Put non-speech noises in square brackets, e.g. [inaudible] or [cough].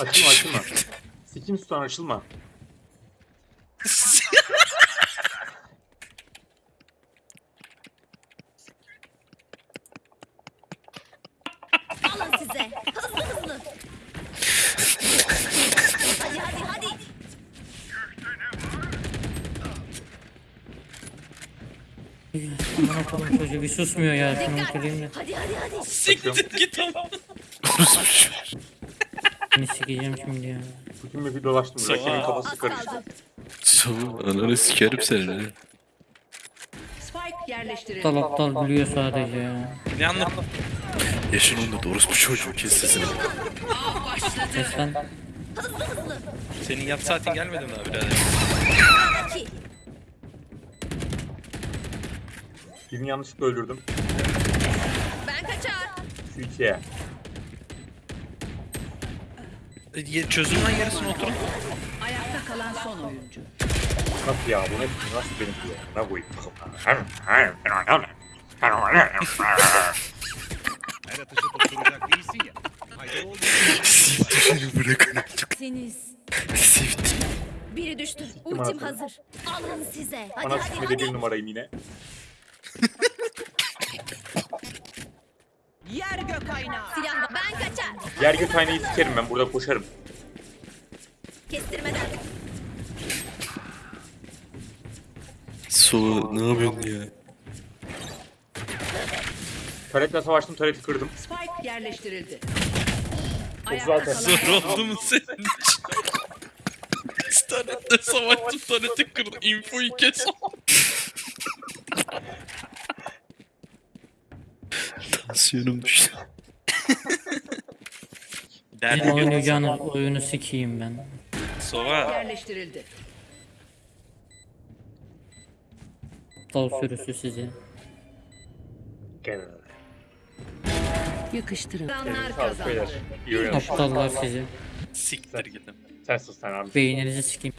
Açılma açılma. Sikim tutan açılma. Alın size. Hızlı hızlı. hadi hadi hadi. Aman okudum çocuğu bir susmuyor ya. Şunu Dikkat. bitireyim de. Hadi hadi hadi. Siktir git ama. Beni sikeceğim şimdi ya. Bütün bir dolaştım. Rakibin kafası karıştı. Su ananı sikerim seni. Spike yerleştirildi. Aptal aptal gülüyor sadece ya. Ne anladın? Yaşın onda doğrusu bu çocuğu kes sesini. Hızlı. Senin yat saatin gelmedi mi daha birader? Birini yanlışlıkla öldürdüm. Ben kaçar. Şu ikiye. Lan yarısını oturun. Ayakta kalan son oyuncu. Nasıl ya bu ne? Nasıl benim bu ya? Ne koyayım? [laughs] Her atışı tutturacak değilsin ya. Haydi oğlum. Siktir bırakın. Seniz. Sifti. Biri düştü. Ultim artık. hazır. Alın size. Hadi Bana hadi sikmede bir hadi. numarayım yine. Yer gök aynağı. Silah ben kaçar. Yer göt aynayı sikerim ben burada koşarım. Kestirmeden. Su ne yapıyorsun ya? Taretle savaştım tareti kırdım. Spike yerleştirildi. 36. Ayakta kalan Zor oldu mu senin için? [laughs] Tanette savaştım tanete kırdım. Infoyu kes. [laughs] Tansiyonum düştü. Benim oynayacağınız oyunu sikeyim ben. sova. yerleştirildi. Aptal sürüsü sizi. Gel. Yakıştırın. Kanlar Sağ ol beyler. kazandı. İyi oynamış. Aptallar sizi. Siktir gidin. Sen sus sen abi. Beyninizi sikeyim.